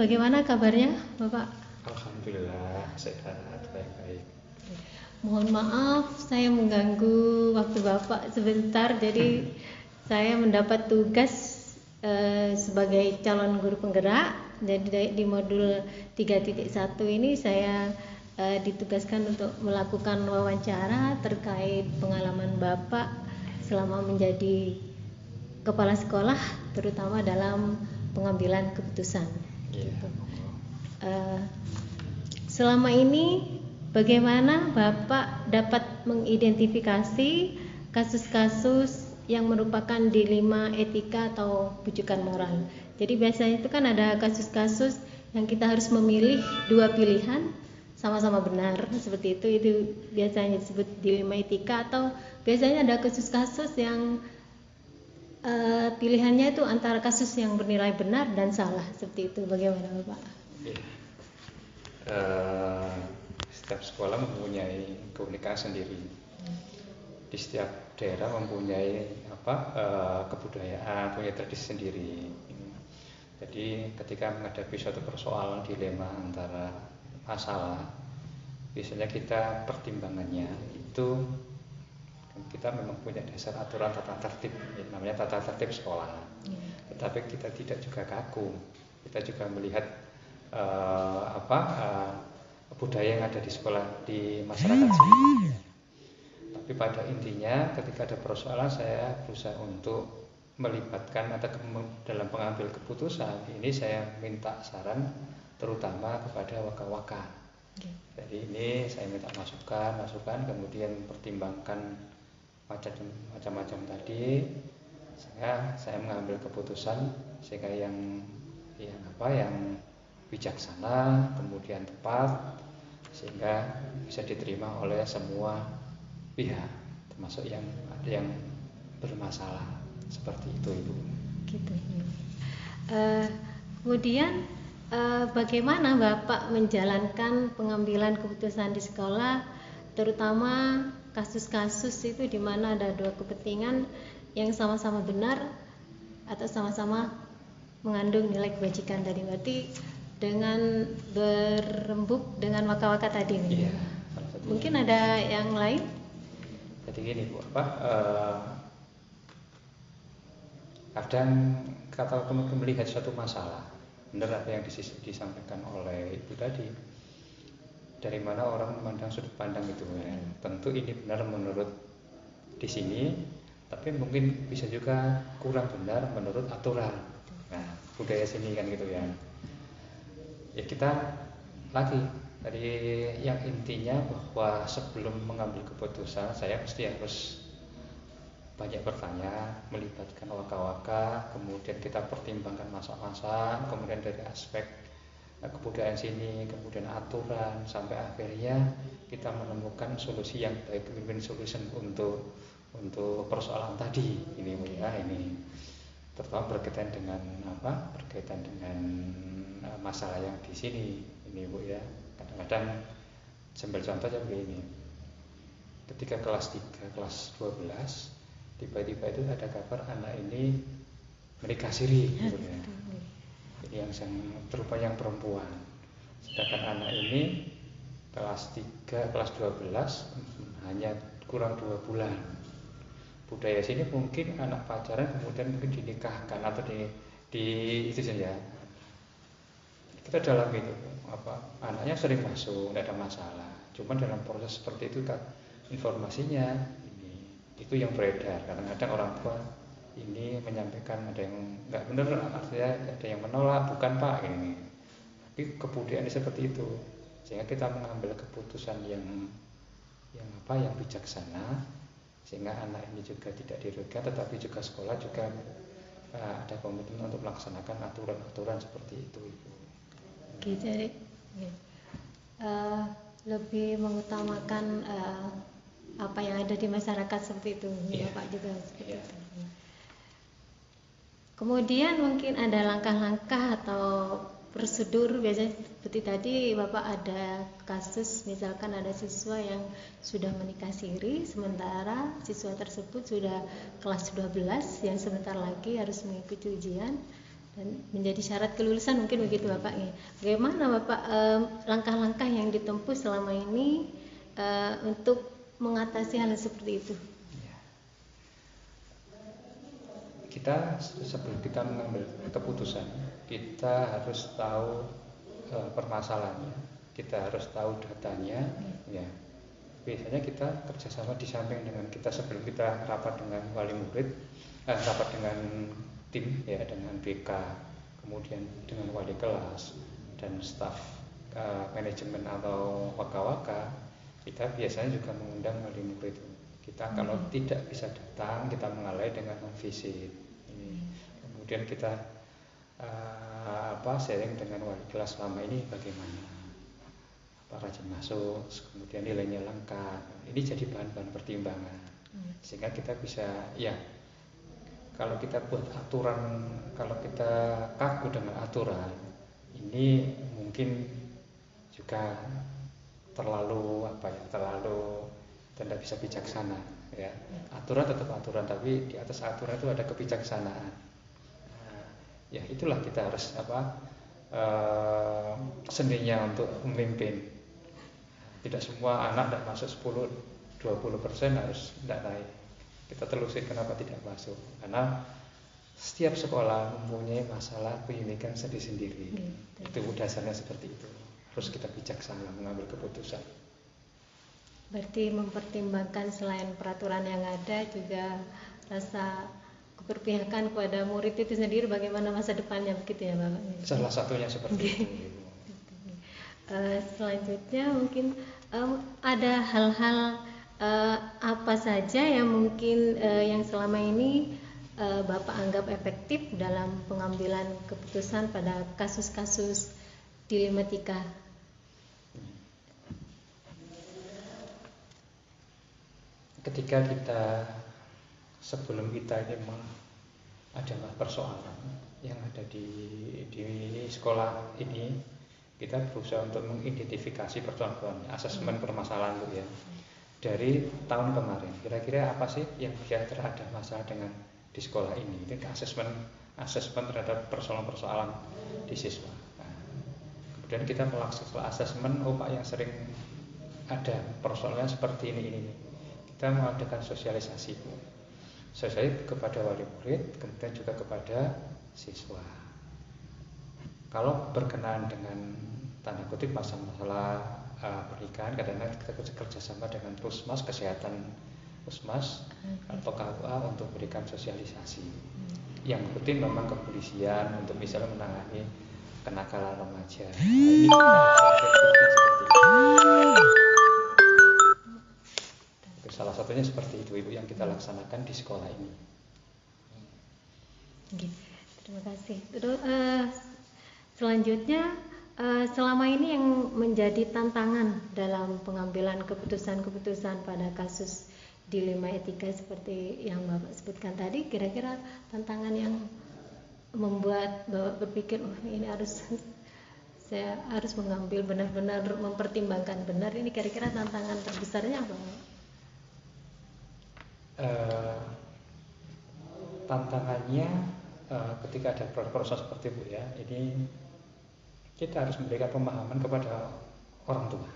bagaimana kabarnya, Bapak? Alhamdulillah sehat baik-baik. Mohon maaf saya mengganggu waktu Bapak sebentar. Jadi saya mendapat tugas eh, sebagai calon guru penggerak. Jadi di modul 3.1 ini saya eh, ditugaskan untuk melakukan wawancara terkait pengalaman Bapak selama menjadi kepala sekolah terutama dalam pengambilan keputusan. Eh, selama ini bagaimana Bapak dapat mengidentifikasi kasus-kasus yang merupakan dilema etika atau bujukan moral. Jadi biasanya itu kan ada kasus-kasus yang kita harus memilih dua pilihan sama-sama benar seperti itu itu biasanya disebut dilema etika atau biasanya ada kasus-kasus yang eh, pilihannya itu antara kasus yang bernilai benar dan salah seperti itu bagaimana Bapak? Iya. Eh, setiap sekolah mempunyai keunikan sendiri. Di setiap daerah mempunyai apa eh, kebudayaan, punya tradisi sendiri. Jadi ketika menghadapi suatu persoalan dilema antara masalah, biasanya kita pertimbangannya itu kita memang punya dasar aturan tata tertib, ya, namanya tata tertib sekolah. Tetapi kita tidak juga kaku, kita juga melihat eh, apa eh, budaya yang ada di sekolah di masyarakat sini. Tapi pada intinya ketika ada persoalan saya berusaha untuk melibatkan atau dalam pengambil keputusan ini saya minta saran terutama kepada waka-waka. Jadi ini saya minta masukan, masukan kemudian pertimbangkan macam-macam tadi saya saya mengambil keputusan sehingga yang yang apa yang bijaksana kemudian tepat sehingga bisa diterima oleh semua pihak termasuk yang ada yang bermasalah seperti itu ibu gitu ya. Eh, kemudian eh, bagaimana Bapak menjalankan pengambilan keputusan di sekolah terutama kasus-kasus itu di mana ada dua kepentingan yang sama-sama benar atau sama-sama mengandung nilai kebajikan tadi berarti dengan berembuk dengan waka-waka tadi nih. iya Mungkin ada yang lain? jadi gini bu apa eh, kadang kata teman melihat suatu masalah benar apa yang dis- disampaikan oleh ibu tadi dari mana orang memandang sudut pandang itu? Ya. tentu ini benar menurut di sini tapi mungkin bisa juga kurang benar menurut aturan. Nah budaya sini kan gitu ya. Ya kita lagi. Dari yang intinya bahwa sebelum mengambil keputusan saya pasti harus banyak bertanya, melibatkan waka-waka, kemudian kita pertimbangkan masa-masa, kemudian dari aspek kebudayaan sini, kemudian aturan, sampai akhirnya kita menemukan solusi yang baik, win-win solution untuk untuk persoalan tadi. Ini ya ini terutama berkaitan dengan apa? Berkaitan dengan eh, masalah yang di sini. Ini bu ya kadang-kadang sambil contohnya begini. Ketika kelas 3 kelas 12 tiba-tiba itu ada kabar anak ini menikah siri gitu ya ini yang berupa yang perempuan. Sedangkan anak ini kelas 3 kelas 12 hanya kurang dua bulan. Budaya sini mungkin anak pacaran kemudian mungkin dinikahkan atau di di itu saja. Kita dalam itu apa anaknya sering masuk tidak ada masalah. Cuman dalam proses seperti itu kan informasinya itu yang beredar. Kadang-kadang orang tua ini menyampaikan ada yang nggak benar artinya ada yang menolak bukan pak ini tapi kebudayaan seperti itu sehingga kita mengambil keputusan yang yang apa yang bijaksana sehingga anak ini juga tidak dirugikan tetapi juga sekolah juga uh, ada komitmen untuk melaksanakan aturan-aturan seperti itu ibu Oke, jadi eh, lebih mengutamakan eh, apa yang ada di masyarakat seperti itu, ya Iya. Pak juga seperti Iya. itu. Kemudian mungkin ada langkah-langkah atau prosedur biasanya seperti tadi Bapak ada kasus misalkan ada siswa yang sudah menikah siri sementara siswa tersebut sudah kelas 12 yang sebentar lagi harus mengikuti ujian dan menjadi syarat kelulusan mungkin begitu Bapak ya. Bagaimana Bapak langkah-langkah yang ditempuh selama ini eh, untuk mengatasi hal seperti itu? Ya. Kita sebelum kita mengambil keputusan kita harus tahu uh, permasalahannya, kita harus tahu datanya, ya. Biasanya kita kerjasama di samping dengan kita sebelum kita rapat dengan wali murid, eh, rapat dengan tim ya dengan BK, kemudian dengan wali kelas dan staf uh, manajemen atau waka-waka, kita biasanya juga mengundang wali murid. Kita kalau hmm. tidak bisa datang, kita mengalai dengan visit. Ini. Kemudian kita uh, apa sharing dengan wali kelas selama ini bagaimana apa rajin masuk kemudian nilainya lengkap ini jadi bahan-bahan pertimbangan hmm. sehingga kita bisa ya kalau kita buat aturan kalau kita kaku dengan aturan ini mungkin juga terlalu apa ya terlalu tidak bisa bijaksana ya. Aturan tetap aturan tapi di atas aturan itu ada kebijaksanaan. Ya itulah kita harus apa uh, seninya untuk memimpin. Tidak semua anak tidak masuk 10 20 persen harus tidak naik. Kita telusuri kenapa tidak masuk. Karena setiap sekolah mempunyai masalah pendidikan sendiri-sendiri. Hmm. itu dasarnya seperti itu. Harus kita bijaksana mengambil keputusan berarti mempertimbangkan selain peraturan yang ada juga rasa keberpihakan kepada murid itu sendiri bagaimana masa depannya begitu ya Bapak? Salah satunya seperti itu. Uh, selanjutnya mungkin um, ada hal-hal uh, apa saja yang mungkin uh, yang selama ini uh, Bapak anggap efektif dalam pengambilan keputusan pada kasus-kasus dilematika? Ketika kita sebelum kita ini ada persoalan yang ada di, di sekolah ini kita berusaha untuk mengidentifikasi persoalan asesmen permasalahan itu ya. Dari tahun kemarin kira-kira apa sih yang kira-kira ada masalah dengan di sekolah ini? Itu asesmen asesmen terhadap persoalan-persoalan di siswa. Nah, kemudian kita melakukan asesmen oh pak yang sering ada persoalannya seperti ini ini kita mengadakan sosialisasi selesai kepada wali murid, kemudian juga kepada siswa. Kalau berkenaan dengan tanda kutip masalah uh, pernikahan, kadang-kadang kita kerjasama dengan pusmas kesehatan pusmas atau KUA untuk memberikan sosialisasi. Yang rutin memang kepolisian untuk misalnya menangani kenakalan remaja. Nah, ini Salah satunya seperti itu Ibu yang kita laksanakan di sekolah ini. terima kasih. Terus uh, selanjutnya uh, selama ini yang menjadi tantangan dalam pengambilan keputusan-keputusan pada kasus dilema etika seperti yang Bapak sebutkan tadi, kira-kira tantangan yang membuat Bapak berpikir, oh ini harus saya harus mengambil benar-benar mempertimbangkan benar ini kira-kira tantangan terbesarnya apa? Eh, tantangannya uh, ketika ada proses seperti itu ya ini kita harus memberikan pemahaman kepada orang tua.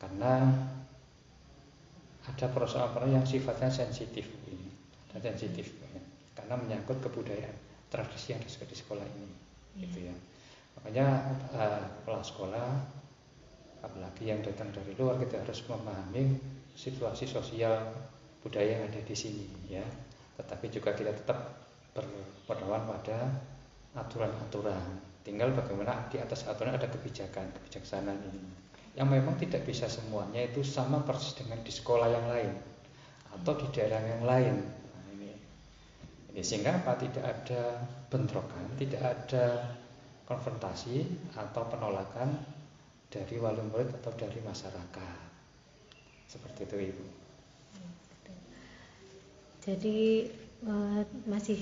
Karena ada persoalan yang sifatnya sensitif ini dan sensitif ya, karena menyangkut kebudayaan tradisi yang ada di sekolah ini hmm. gitu ya. Makanya uh, kepala sekolah apalagi yang datang dari luar kita harus memahami situasi sosial budaya yang ada di sini ya. Tetapi juga kita tetap berpedoman pada aturan-aturan. Tinggal bagaimana di atas aturan ada kebijakan kebijaksanaan ini. Yang memang tidak bisa semuanya itu sama persis dengan di sekolah yang lain atau di daerah yang lain. Nah, ini, ini sehingga apa? Tidak ada bentrokan tidak ada konfrontasi atau penolakan dari wali murid atau dari masyarakat. Seperti itu ibu jadi uh, masih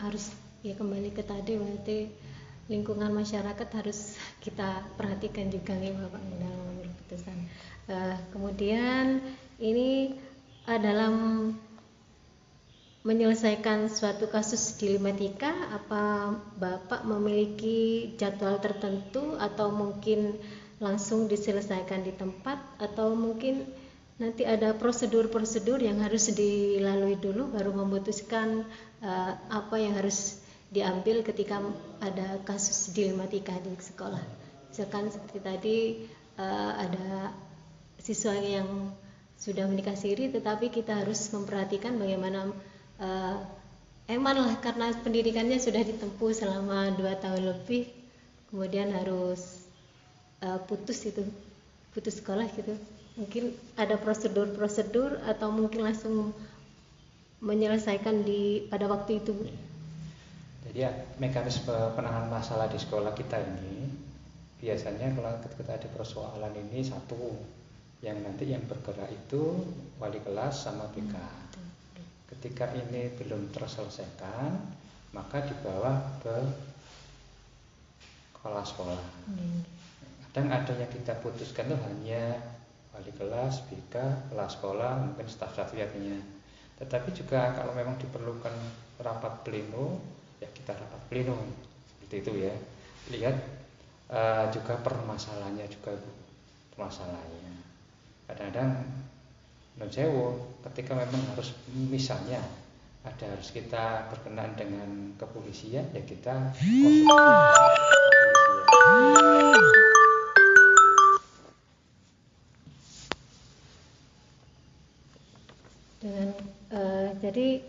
harus ya kembali ke tadi berarti lingkungan masyarakat harus kita perhatikan juga nih Bapak dalam mengambil keputusan. Uh, kemudian ini uh, dalam menyelesaikan suatu kasus dilematika apa Bapak memiliki jadwal tertentu atau mungkin langsung diselesaikan di tempat atau mungkin nanti ada prosedur-prosedur yang harus dilalui dulu baru memutuskan uh, apa yang harus diambil ketika ada kasus dilematika di sekolah. Misalkan seperti tadi uh, ada siswa yang sudah menikah siri tetapi kita harus memperhatikan bagaimana uh, eman lah karena pendidikannya sudah ditempuh selama dua tahun lebih kemudian harus uh, putus itu putus sekolah gitu mungkin ada prosedur-prosedur atau mungkin langsung menyelesaikan di pada waktu itu jadi ya, mekanisme penanganan masalah di sekolah kita ini biasanya kalau ketika ada persoalan ini satu yang nanti yang bergerak itu wali kelas sama BK ketika ini belum terselesaikan maka dibawa ke kepala sekolah. Hmm. kadang ada yang kita putuskan itu hanya wali kelas, BK, kelas sekolah, mungkin staf-staf lainnya tetapi juga kalau memang diperlukan rapat pleno ya kita rapat pleno. Seperti itu ya. Lihat uh, juga permasalahannya juga permasalahannya. Kadang-kadang non ketika memang harus misalnya ada harus kita berkenan dengan kepolisian ya kita dengan jadi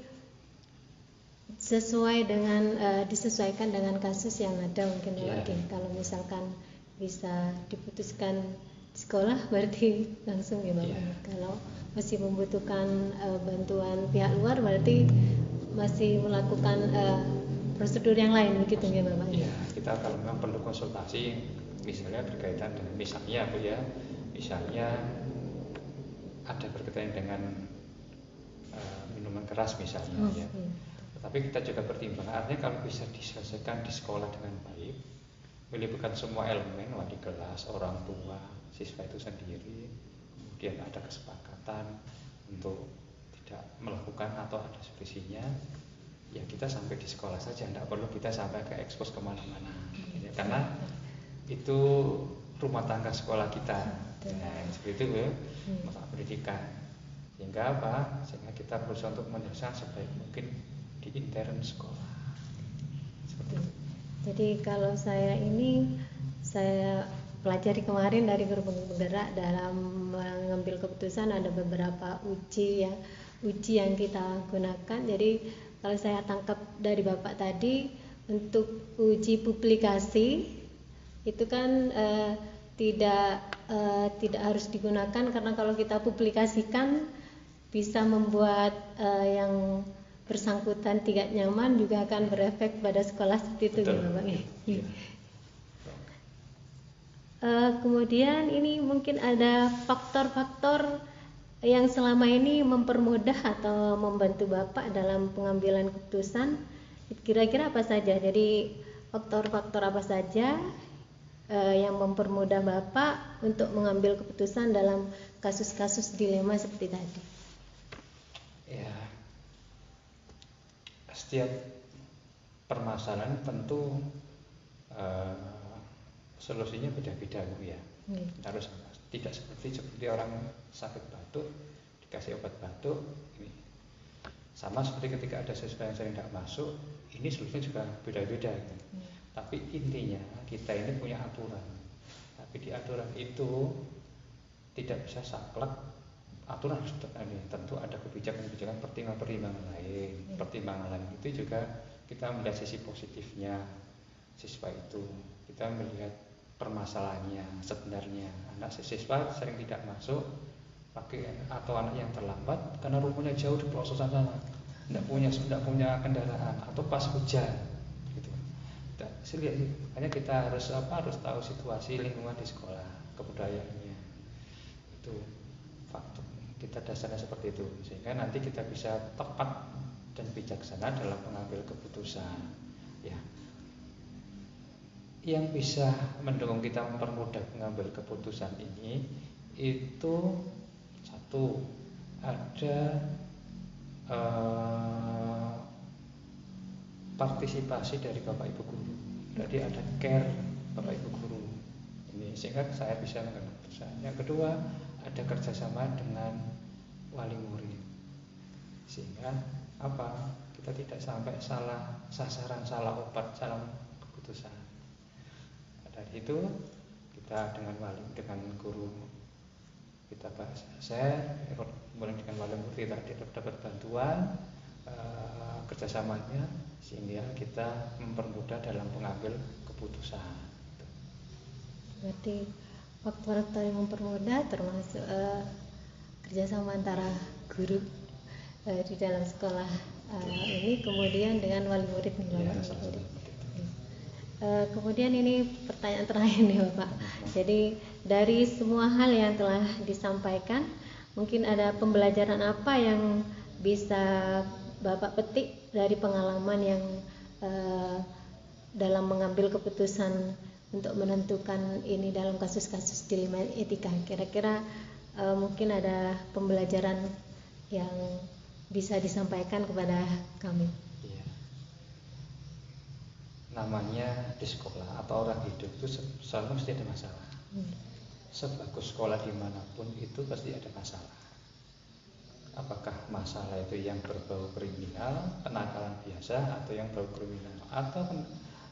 sesuai dengan uh, disesuaikan dengan kasus yang ada mungkin yeah. lagi kalau misalkan bisa diputuskan sekolah berarti langsung ya Bapak. Yeah. Kalau masih membutuhkan uh, bantuan pihak luar berarti masih melakukan uh, prosedur yang lain begitu ya Bapak. Ya, kita kalau memang perlu konsultasi misalnya berkaitan dengan misalnya Bu ya, misalnya ada berkaitan dengan uh, minuman keras misalnya oh, ya. Iya. Tapi kita juga pertimbangkan artinya kalau bisa diselesaikan di sekolah dengan baik, melibatkan semua elemen, wali kelas, orang tua, siswa itu sendiri kemudian ada kesepakatan untuk tidak melakukan atau ada solusinya ya kita sampai di sekolah saja tidak perlu kita sampai ke ekspos ke mana-mana. Ya, karena itu rumah tangga sekolah kita. Nah, seperti itu ya. Masalah pendidikan sehingga apa? Sehingga kita berusaha untuk menyelesaikan sebaik mungkin di intern sekolah. Seperti itu. Jadi kalau saya ini saya pelajari kemarin dari guru penggerak dalam mengambil keputusan ada beberapa uji ya uji yang kita gunakan. Jadi kalau saya tangkap dari bapak tadi untuk uji publikasi itu kan eh, tidak eh, tidak harus digunakan. Karena kalau kita publikasikan bisa membuat eh, yang bersangkutan tidak nyaman juga akan berefek pada sekolah seperti itu ya Bapak. Ya. Uh, kemudian ini mungkin ada faktor-faktor yang selama ini mempermudah atau membantu Bapak dalam pengambilan keputusan. Kira-kira apa saja? Jadi faktor-faktor apa saja uh, yang mempermudah Bapak untuk mengambil keputusan dalam kasus-kasus dilema seperti tadi? Ya, setiap permasalahan tentu uh, solusinya beda-beda bu ya hmm. harus tidak seperti seperti orang sakit batuk dikasih obat batuk ini sama seperti ketika ada sesuatu yang sering tidak masuk ini solusinya juga beda-beda gitu. hmm. tapi intinya kita ini punya aturan tapi di aturan itu tidak bisa saklek aturan harus tentu ada kebijakan-kebijakan pertimbangan-pertimbangan lain. Hmm. pertimbangan lain itu juga kita melihat sisi positifnya siswa itu. Kita melihat permasalahannya sebenarnya. Anak siswa sering tidak masuk pakai atau anak yang terlambat karena rumahnya jauh di pelosok sana. Tidak punya tidak punya kendaraan atau pas hujan gitu. Hanya kita harus apa harus tahu situasi lingkungan di sekolah kebudayaannya itu kita dasarnya seperti itu. Sehingga nanti kita bisa tepat dan bijaksana dalam mengambil keputusan ya. Yang bisa mendukung kita mempermudah mengambil keputusan ini itu satu ada uh, partisipasi dari bapak ibu guru. Jadi ada care bapak ibu guru ini sehingga saya bisa mengambil keputusan. Yang kedua ada kerjasama dengan wali murid. Sehingga apa? Kita tidak sampai salah sasaran salah obat salah keputusan. Dari itu kita dengan wali dengan guru kita bahas. Saya kemudian dengan wali murid kita dapat bantuan uh, kerjasamanya sehingga kita mempermudah dalam mengambil keputusan. Berarti faktor-faktor yang mempermudah termasuk uh, kerjasama antara guru uh, di dalam sekolah uh, ini kemudian dengan wali murid nih ya, Uh, kemudian ini pertanyaan terakhir nih Bapak. Jadi dari semua hal yang telah disampaikan, mungkin ada pembelajaran apa yang bisa Bapak petik dari pengalaman yang uh, dalam mengambil keputusan untuk menentukan ini dalam kasus-kasus dilema etika. Kira-kira uh, mungkin ada pembelajaran yang bisa disampaikan kepada kami namanya di sekolah atau orang hidup itu selalu mesti ada masalah. Hmm. Sebagus sekolah di mana pun itu pasti ada masalah. Apakah masalah itu yang berbau kriminal, kenakalan biasa, atau yang berbau kriminal, atau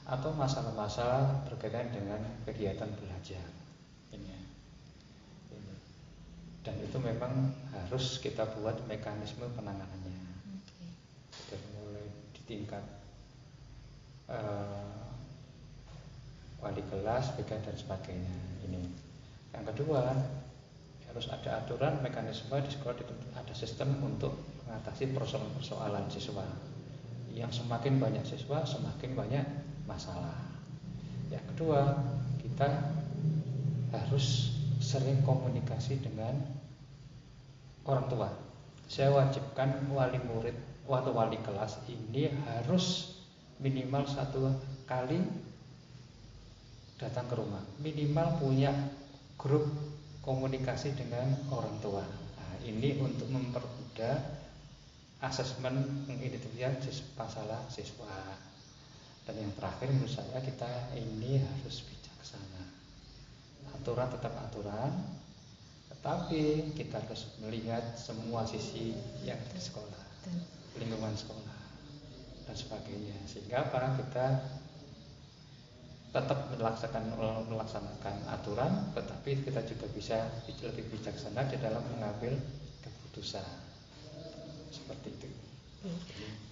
atau masalah-masalah berkaitan dengan kegiatan belajar. Ini. Ini. Dan itu memang harus kita buat mekanisme penanganannya. Okay. Mulai di tingkat uh, wali kelas, dan sebagainya. Ini. Yang kedua, harus ada aturan mekanisme di sekolah ada sistem untuk mengatasi persoalan-persoalan siswa. Yang semakin banyak siswa, semakin banyak masalah. Yang kedua, kita harus sering komunikasi dengan orang tua. Saya wajibkan wali murid atau wali kelas ini harus minimal satu kali datang ke rumah minimal punya grup komunikasi dengan orang tua nah, ini untuk mempermudah asesmen mengidentifikasi masalah siswa dan yang terakhir menurut saya kita ini harus bijaksana. Aturan tetap aturan tetapi kita harus melihat semua sisi yang di sekolah lingkungan sekolah dan sebagainya. Sehingga apa kita tetap melaksanakan melaksanakan aturan tetapi kita juga bisa lebih bijaksana di dalam mengambil keputusan. Seperti itu.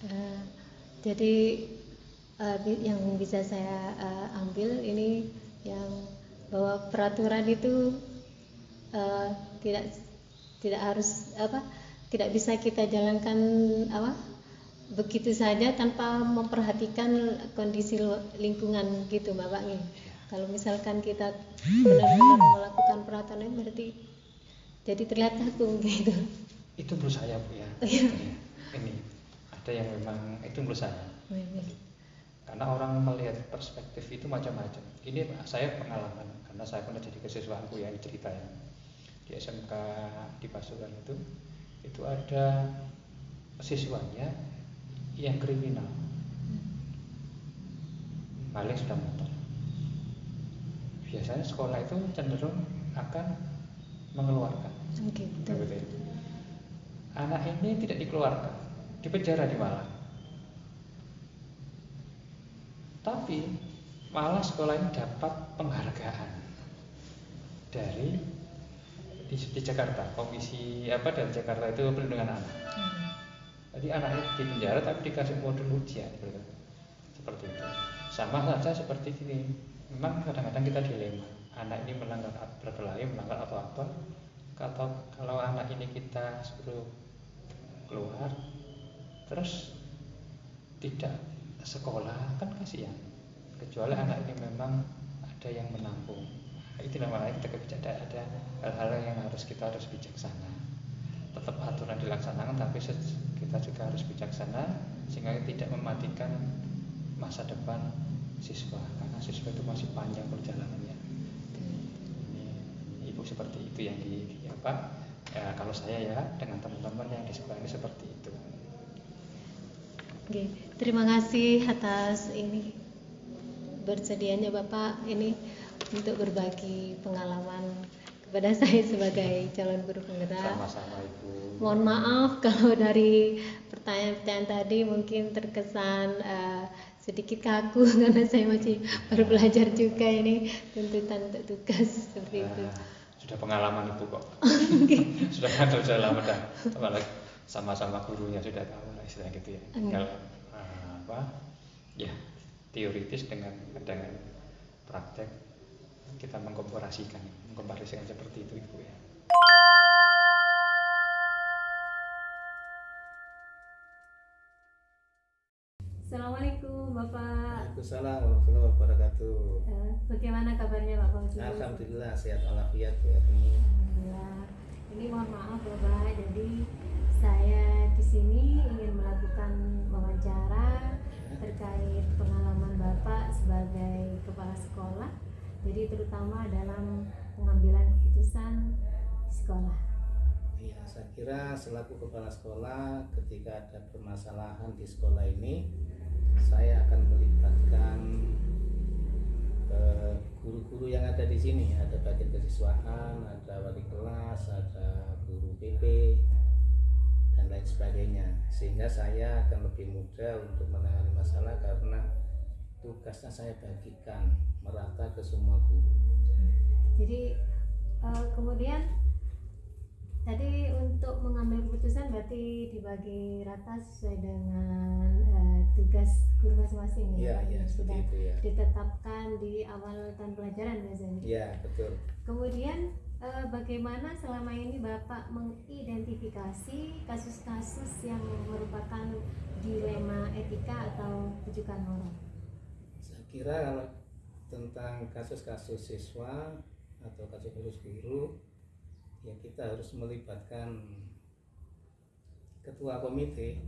Uh, jadi uh, yang bisa saya uh, ambil ini yang bahwa peraturan itu uh, tidak tidak harus apa tidak bisa kita jalankan apa begitu saja tanpa memperhatikan kondisi lingkungan gitu Mbak Pak Kalau misalkan kita benar-benar melakukan peraturan berarti jadi terlihat kaku gitu. Itu menurut saya Bu ya. Iya. Ini ada yang memang itu menurut saya. Oh, iya. Karena orang melihat perspektif itu macam-macam. Ini saya pengalaman karena saya pernah jadi kesiswaanku ya cerita ya. Di SMK di Pasuruan itu itu ada siswanya yang kriminal. Paling sudah motor. Biasanya sekolah itu cenderung akan mengeluarkan. Okay, anak ini tidak dikeluarkan. Di penjara di Malang tapi malah sekolah ini dapat penghargaan dari di, di Jakarta komisi apa dari Jakarta itu perlindungan anak hmm. Jadi anak itu di penjara tapi dikasih modul ujian gitu. Seperti itu. Sama saja seperti ini. Memang kadang-kadang kita dilema. Anak ini melanggar berkelahi, melanggar atau apa. Atau kalau anak ini kita suruh keluar, terus tidak sekolah kan kasihan. Kecuali anak ini memang ada yang menampung. Nah, itu namanya kita kebijakan ada hal-hal yang harus kita harus bijaksana. Tetap aturan dilaksanakan tapi kita juga harus bijaksana sehingga tidak mematikan masa depan siswa karena siswa itu masih panjang perjalanannya ini ibu seperti itu yang di, di apa ya, kalau saya ya dengan teman-teman yang di sekolah ini seperti itu Oke, terima kasih atas ini bersedianya Bapak ini untuk berbagi pengalaman kepada saya sebagai calon guru penggerak. sama-sama ibu. Mohon maaf kalau dari pertanyaan-pertanyaan tadi mungkin terkesan eh, sedikit kaku karena saya masih baru belajar juga ini tuntutan untuk tugas seperti itu. Nah, sudah pengalaman ibu kok. Sudah ada sudah lama dah. Apalagi sama-sama gurunya sudah tahu lah istilah gitu ya tinggal uh, apa ya teoritis dengan dengan praktek kita mengkomparasikan mengkomparasikan seperti itu ibu ya Assalamualaikum Bapak. Waalaikumsalam warahmatullahi wabarakatuh. Eh, bagaimana kabarnya Pak Fauzi? Alhamdulillah sehat walafiat Bu. Alhamdulillah. Ini mohon maaf Bapak, jadi saya di sini ingin melakukan wawancara terkait pengalaman Bapak sebagai kepala sekolah. Jadi terutama dalam pengambilan keputusan sekolah. Iya, saya kira selaku kepala sekolah ketika ada permasalahan di sekolah ini, saya akan melibatkan eh, guru-guru yang ada di sini. Ada bagian kesiswaan, ada wali kelas, ada guru PP lain sebagainya. Sehingga saya akan lebih mudah untuk menangani masalah karena tugasnya saya bagikan merata ke semua guru. Jadi eh, kemudian tadi untuk mengambil keputusan berarti dibagi rata sesuai dengan eh, tugas guru masing-masing iya, Yang seperti sudah itu ya. ditetapkan di awal tahun pelajaran biasanya. Iya, betul. Kemudian eh, bagaimana selama ini Bapak mengidentifikasi kasus-kasus yang merupakan dilema etika atau rujukan moral? Saya kira kalau tentang kasus-kasus siswa atau kasus-kasus guru, ya kita harus melibatkan ketua komite,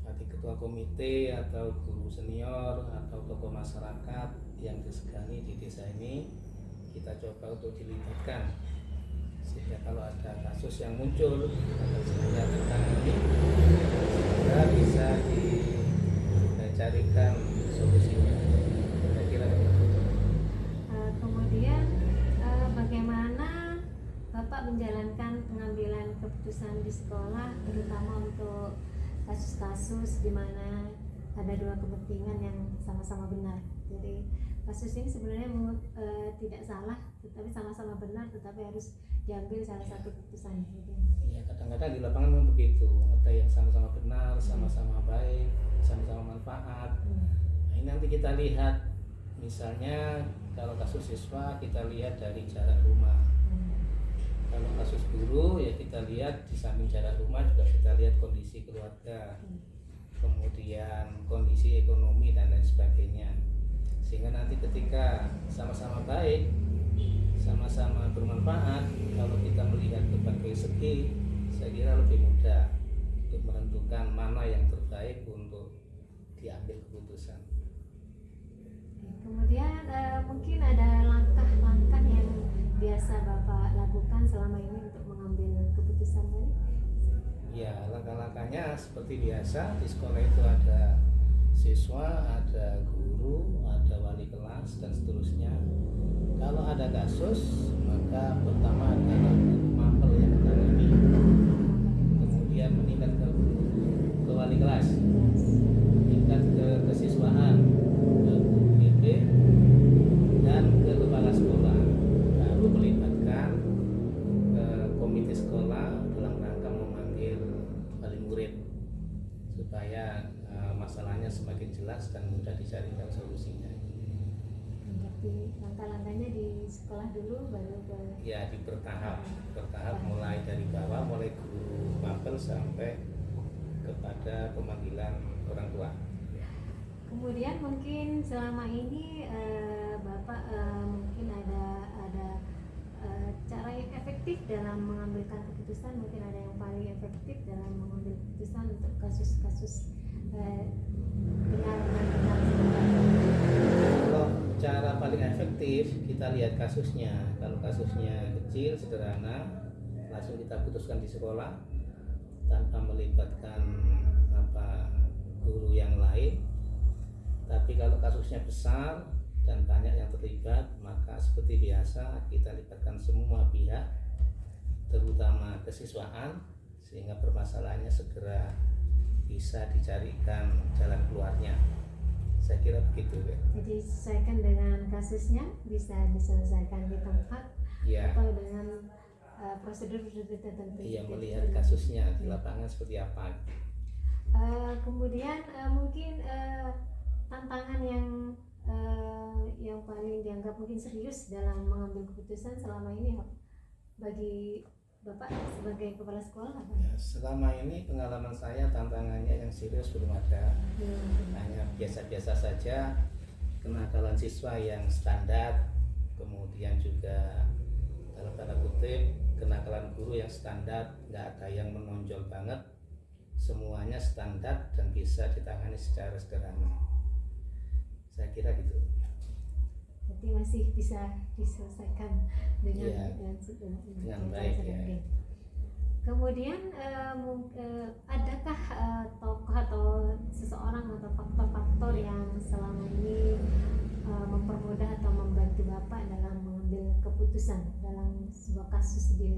nanti ketua komite atau guru senior atau tokoh masyarakat yang disegani di desa ini kita coba untuk dilibatkan sehingga kalau ada kasus yang muncul akan segera tertangani segera bisa dicarikan solusinya saya kira begitu. Eh, kemudian eh, bagaimana Bapak menjalankan pengambilan keputusan di sekolah terutama untuk kasus-kasus di mana ada dua kepentingan yang sama-sama benar. Jadi kasus ini sebenarnya eh, tidak salah, tetapi sama-sama benar, tetapi harus diambil salah satu keputusan. Gitu. ya kadang-kadang di lapangan memang begitu ada yang sama-sama benar sama-sama baik sama-sama manfaat Hmm. nah ini nanti kita lihat misalnya kalau kasus siswa kita lihat dari jarak rumah Hmm. kalau kasus guru ya kita lihat di samping jarak rumah juga kita lihat kondisi keluarga Hmm. kemudian kondisi ekonomi dan lain sebagainya sehingga nanti ketika sama-sama baik sama-sama bermanfaat kalau kita melihat berbagai segi saya kira lebih mudah untuk menentukan mana yang terbaik untuk diambil keputusan Kemudian eh, mungkin ada langkah-langkah yang biasa Bapak lakukan selama ini untuk mengambil keputusan ini? Ya, langkah-langkahnya seperti biasa di sekolah itu ada siswa, ada guru, kelas dan seterusnya. Kalau ada kasus, maka pertama adalah mapel yang menangani, kemudian meningkat ke, ke wali kelas, meningkat ke kesiswaan, ke BP, dan ke kepala sekolah. Baru melibatkan ke komite sekolah dalam rangka memanggil wali murid supaya eh, masalahnya semakin jelas dan mudah dicarikan solusinya. Berarti langkah-langkahnya di sekolah dulu baru ke Ya di bertahap, bertahap. Mulai dari bawah, mulai guru mapel sampai kepada pemanggilan orang tua. Kemudian mungkin selama ini eh, Bapak eh, mungkin ada ada eh, cara yang efektif dalam mengambilkan keputusan? Mungkin ada yang paling efektif dalam mengambil keputusan untuk kasus-kasus eh, benar benar paling efektif kita lihat kasusnya. Kalau kasusnya kecil sederhana langsung kita putuskan di sekolah tanpa melibatkan apa guru yang lain. Tapi kalau kasusnya besar dan banyak yang terlibat maka seperti biasa kita libatkan semua pihak terutama kesiswaan sehingga permasalahannya segera bisa dicarikan jalan keluarnya saya kira begitu ya. Jadi sesuaikan dengan kasusnya bisa diselesaikan di tempat ya atau dengan uh, prosedur-prosedur tertentu. iya melihat kasusnya di lapangan seperti apa Uh, kemudian uh, mungkin uh, tantangan yang uh, yang paling dianggap mungkin serius dalam mengambil keputusan selama ini bagi bapak sebagai kepala sekolah apa? Ya, selama ini pengalaman saya tantangannya yang serius belum ada Hmm. hanya biasa-biasa saja kenakalan siswa yang standar kemudian juga dalam tanda kutip kenakalan guru yang standar nggak ada yang menonjol banget semuanya standar dan bisa ditangani secara sederhana saya kira gitu Jadi masih bisa diselesaikan dengan Iya, dengan, dengan cara baik, ya. Kemudian eh, adakah eh, tokoh atau seseorang atau faktor-faktor yang selama ini eh, mempermudah atau membantu bapak dalam mengambil keputusan dalam sebuah kasus di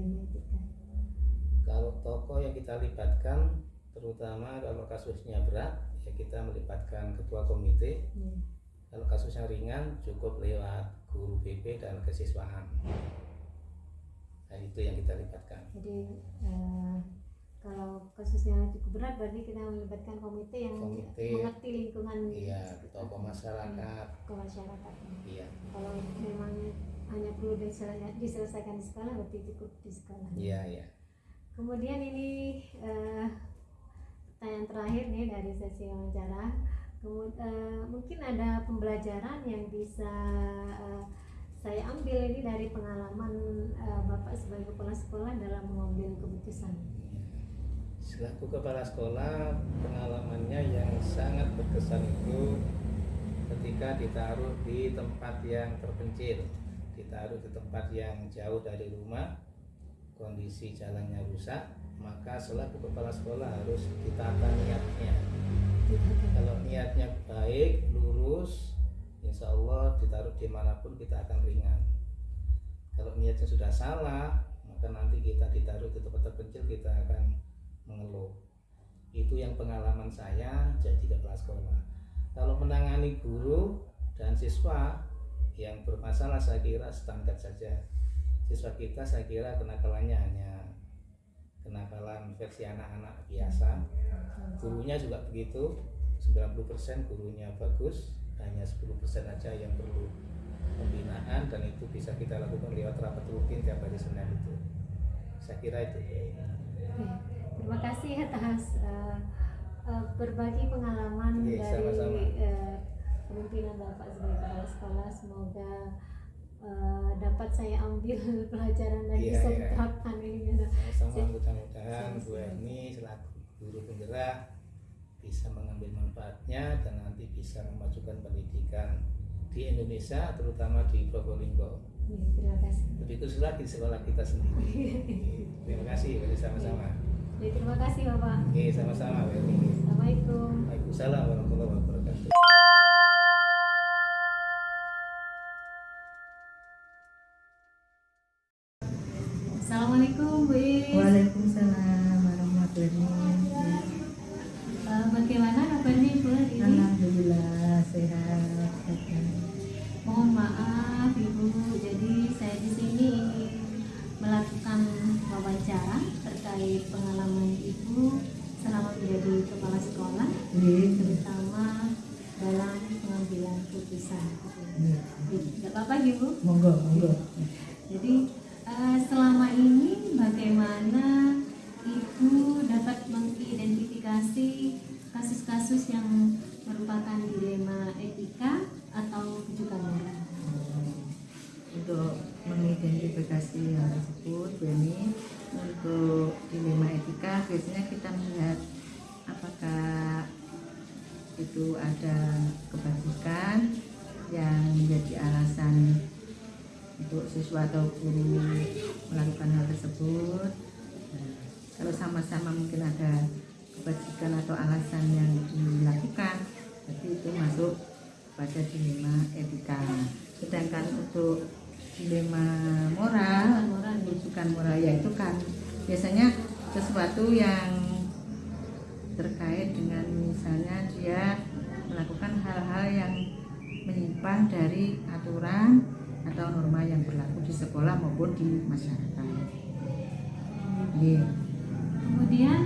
kalau tokoh yang kita libatkan terutama kalau kasusnya berat ya kita melibatkan ketua komite. Ya. Kalau kasusnya ringan cukup lewat guru BP dan kesiswaan nah itu yang kita libatkan Jadi eh, kalau kasusnya cukup berat berarti kita melibatkan komite yang Komite. mengerti lingkungan iya tokoh masyarakat ke masyarakat. iya Kalau memang hanya perlu disele- diselesaikan di sekolah berarti cukup di sekolah. iya iya Kemudian ini eh, pertanyaan terakhir nih dari sesi wawancara. Kemu- eh, mungkin ada pembelajaran yang bisa eh, saya ambil ini dari pengalaman eh, bapak sebagai kepala sekolah dalam mengambil keputusan. selaku kepala sekolah pengalamannya yang sangat berkesan itu ketika ditaruh di tempat yang terpencil ditaruh di tempat yang jauh dari rumah kondisi jalannya rusak maka selaku kepala sekolah harus ditata niatnya. Kalau niatnya baik lurus insya Allah ditaruh di mana pun kita akan ringan. Kalau niatnya sudah salah maka nanti kita ditaruh di tempat terpencil kita akan mengeluh. Itu yang pengalaman saya jadi kepala sekolah. Kalau menangani guru dan siswa yang bermasalah saya kira standar saja. Siswa kita saya kira kenakalannya hanya kenakalan versi anak-anak biasa gurunya juga begitu 90% gurunya bagus hanya 10% aja yang perlu pembinaan dan itu bisa kita lakukan lewat rapat rutin tiap hari Senin itu saya kira itu Oke, Terima kasih atas eh, eh, berbagi pengalaman Iya, dari sama-sama. eh, kepemimpinan Bapak sebagai kepala sekolah. Semoga eh, dapat saya ambil pelajaran dan Iya, bisa iya. diterapkan ini. gitu. sama mudah-mudahan Bu. Erni selaku guru penggerak bisa mengambil manfaatnya dan nanti bisa memajukan pendidikan di Indonesia terutama di Probolinggo Iya, terima kasih. lebih khusus lagi di sekolah kita sendiri terima kasih sama-sama Ya, terima kasih Bapak. oke sama-sama Assalamualaikum. Waalaikumsalam warahmatullahi wabarakatuh Assalamualaikum Bu Iris. Waalaikumsalam warahmatullahi wabarakatuh. Eh, bagaimana kabarnya Ibu hari ini? Alhamdulillah sehat. Mohon maaf Ibu, jadi saya di sini ingin melakukan wawancara terkait pengalaman Ibu selama menjadi kepala sekolah, Iya. Menyimpang dari aturan atau norma yang berlaku di sekolah maupun di masyarakat. Iya. Kemudian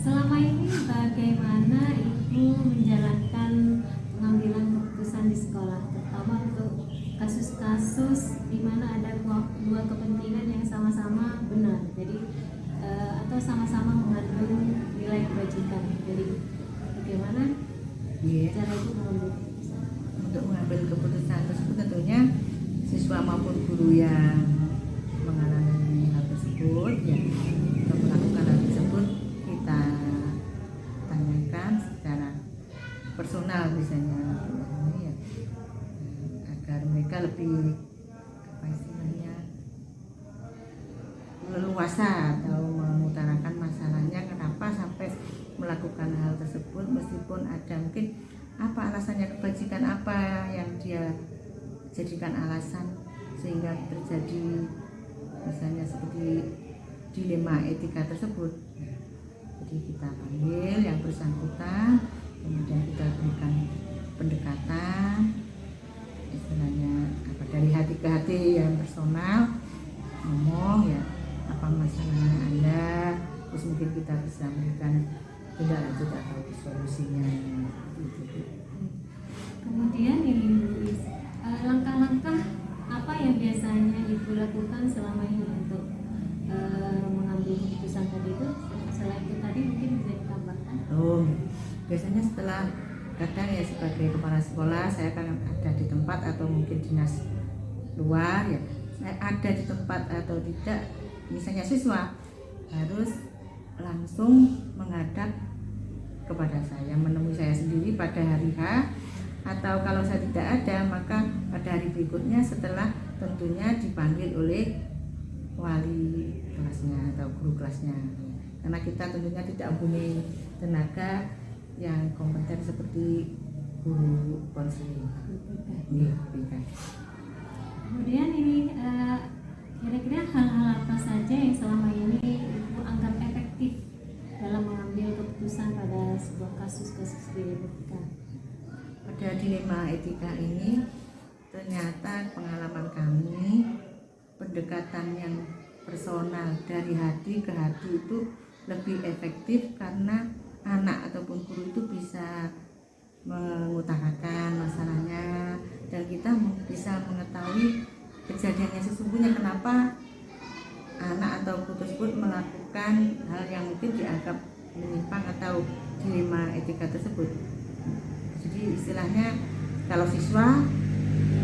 selama ini bagaimana ibu menjalankan pengambilan keputusan di sekolah, terutama untuk kasus-kasus di mana ada dua, dua kepentingan yang sama-sama benar, jadi eh, atau sama-sama mengandung nilai kebajikan. Jadi bagaimana Iya. cara ibu mengambil keputusan? Untuk mengambil keputusan tersebut tentunya siswa maupun mengalami hal tersebut ya melakukan hal tersebut kita tanyakan secara personal misalnya ya, agar mereka lebih apa istilahnya leluasa atau mengutarakan masalahnya kenapa sampai melakukan hal tersebut meskipun ada mungkin apa alasannya kebajikan apa yang dia jadikan alasan sehingga terjadi misalnya seperti dilema etika tersebut jadi kita panggil yang bersangkutan kemudian kita berikan pendekatan istilahnya apa dari hati ke hati yang personal ngomong ya apa masalahnya anda terus mungkin kita bisa memberikan tindak lanjut atau solusinya gitu. Kemudian ini Bu lakukan selama ini untuk eh, mengambil keputusan tadi itu? Selain itu tadi mungkin bisa ditambahkan. Oh, biasanya setelah kadang ya sebagai kepala sekolah saya akan ada di tempat atau mungkin dinas luar ya saya ada di tempat atau tidak misalnya siswa harus langsung menghadap kepada saya menemui saya sendiri pada hari H atau kalau saya tidak ada maka pada hari berikutnya setelah tentunya dipanggil oleh wali kelasnya atau guru kelasnya. Karena kita tentunya tidak mempunyai tenaga yang kompeten seperti guru konseling. Kemudian ini eh, kira-kira hal-hal apa saja yang selama ini ibu anggap efektif dalam mengambil keputusan pada sebuah kasus-kasus dilema pada dilema etika ini ternyata pengalaman kami pendekatan yang personal dari hati ke hati itu lebih efektif karena anak ataupun guru itu bisa mengutarakan masalahnya dan kita bisa mengetahui kejadiannya sesungguhnya. Kenapa anak atau guru tersebut melakukan hal yang mungkin dianggap menyimpang atau dilema etika tersebut? Jadi istilahnya kalau siswa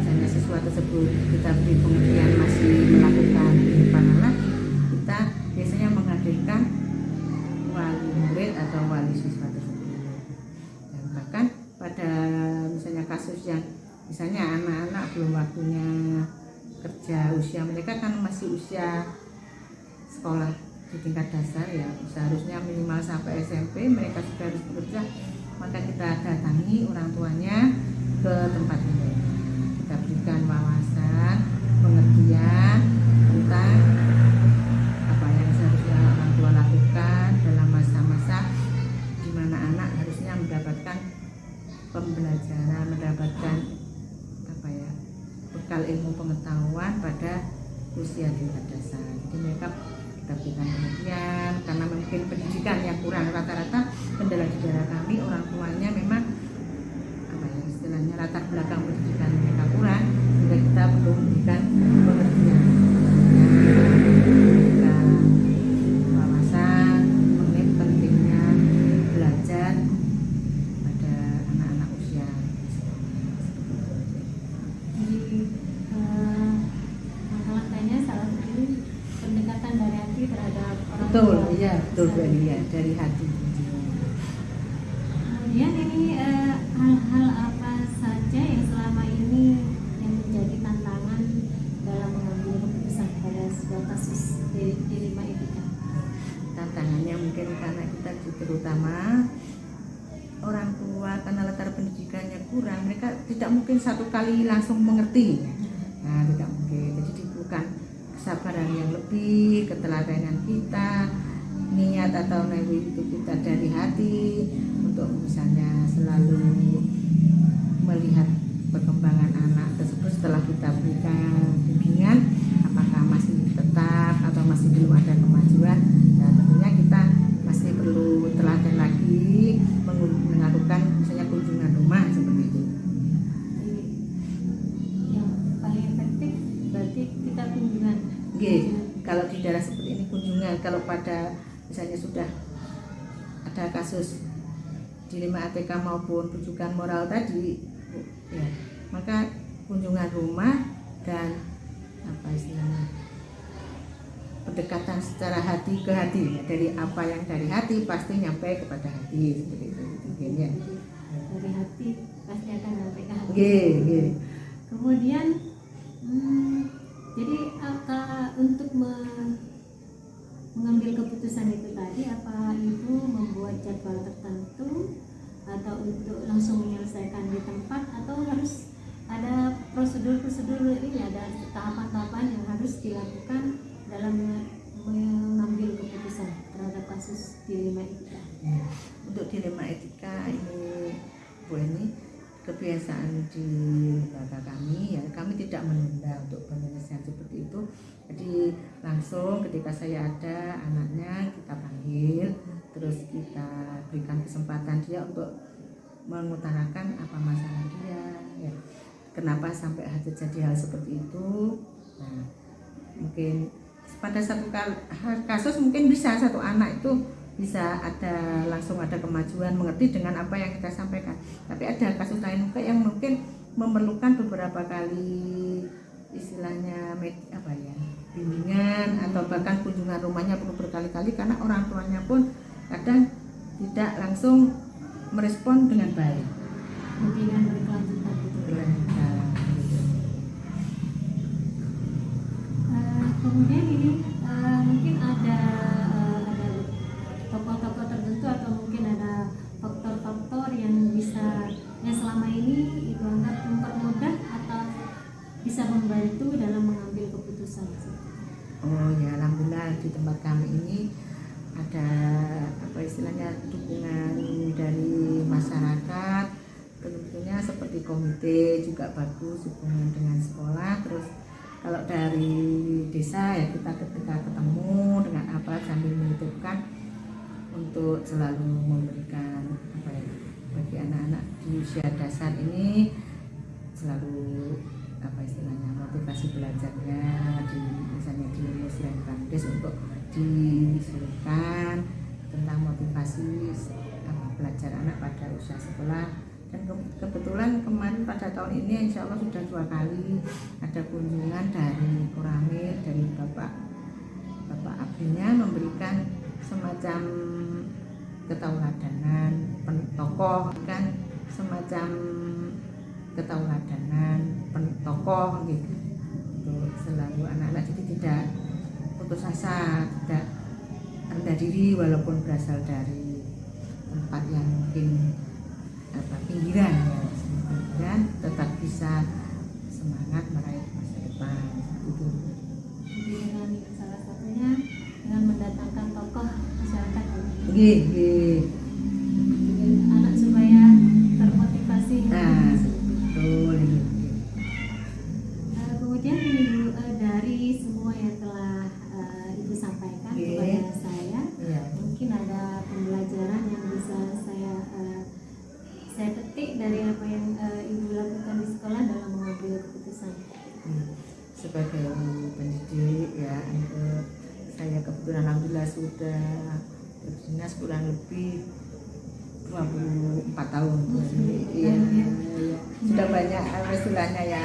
misalnya siswa tersebut kita beri pengertian masih melakukan penyimpangan lagi kita biasanya menghadirkan wali murid atau wali siswa tersebut. Dan bahkan pada misalnya kasus yang misalnya anak-anak belum waktunya kerja usia mereka kan masih usia sekolah di tingkat dasar ya seharusnya minimal sampai SMP mereka sudah harus bekerja maka kita datangi orang tuanya ke tempat ini berikan wawasan pengertian tentang apa yang seharusnya orang tua lakukan dalam masa-masa di mana anak harusnya mendapatkan pembelajaran mendapatkan apa ya bekal ilmu pengetahuan pada usia tingkat dasar jadi mereka kita pengertian karena mungkin pendidikan yang kurang. Rata-rata kendala di daerah kami orang tuanya memang apa ya istilahnya latar belakang kalau di daerah seperti ini kunjungan kalau pada misalnya sudah ada kasus dilema ATK maupun rujukan moral tadi ya maka kunjungan rumah dan apa istilahnya pendekatan secara hati ke hati ya. dari apa yang dari hati pasti nyampe kepada hati seperti itu mungkin ya dari hati pasti akan sampai ke hati Oke, oke. kemudian jadi apa untuk me- mengambil keputusan itu tadi apa ibu membuat jadwal tertentu atau untuk langsung menyelesaikan di tempat atau harus ada prosedur-prosedur ini ada tahapan-tahapan yang harus dilakukan dalam me- mengambil keputusan terhadap kasus dilema itu Ya, Untuk dilema etika ini Bu ini kebiasaan di lembaga kami ya kami tidak menunda untuk penyelesaian seperti itu. Jadi langsung ketika saya ada anaknya kita panggil terus kita berikan kesempatan dia untuk mengutarakan apa masalah dia ya. Kenapa sampai terjadi hal seperti itu? Nah mungkin pada satu kasus mungkin bisa satu anak itu bisa ada langsung ada kemajuan mengerti dengan apa yang kita sampaikan. Tapi ada kasus lain juga yang mungkin memerlukan beberapa kali istilahnya med- apa ya bimbingan atau bahkan kunjungan rumahnya perlu berkali-kali karena orang tuanya pun kadang tidak langsung merespon dengan baik. Bimbingan berkelanjutan gitu Berlanjut, gitu. Eh, kemudian ini eh, mungkin ada tertentu atau mungkin ada faktor-faktor yang bisa yang selama ini ibu anggap mempermudah atau bisa membantu dalam mengambil keputusan. Oh ya alhamdulillah di tempat kami ini ada apa istilahnya dukungan dari masyarakat tentunya seperti komite juga bagus hubungan dengan sekolah terus kalau dari desa ya kita ketika ketemu dengan apa sambil menitipkan untuk selalu memberikan apa ya bagi anak-anak di usia dasar ini selalu apa istilahnya motivasi belajarnya di misalnya di Muslim Bangdes untuk diserukan tentang motivasi apa, belajar anak pada usia sekolah. Dan ke- kebetulan kemarin pada tahun ini insya Allah sudah dua kali ada kunjungan dari Koramil dari Bapak Bapak Abinya memberikan semacam ketauladanan tokoh kan semacam ketauladanan tokoh gitu. Untuk selalu anak-anak jadi tidak putus asa tidak rendah diri walaupun berasal dari tempat yang mungkin apa pinggiran ya pinggiran tetap bisa semangat meraih masa depan. Itu Jadi dengan salah satunya dengan mendatangkan tokoh masyarakat Nggih, nggih. Kurang lebih 24 tahun. Iya, iya. Sudah banyak apa istilahnya ya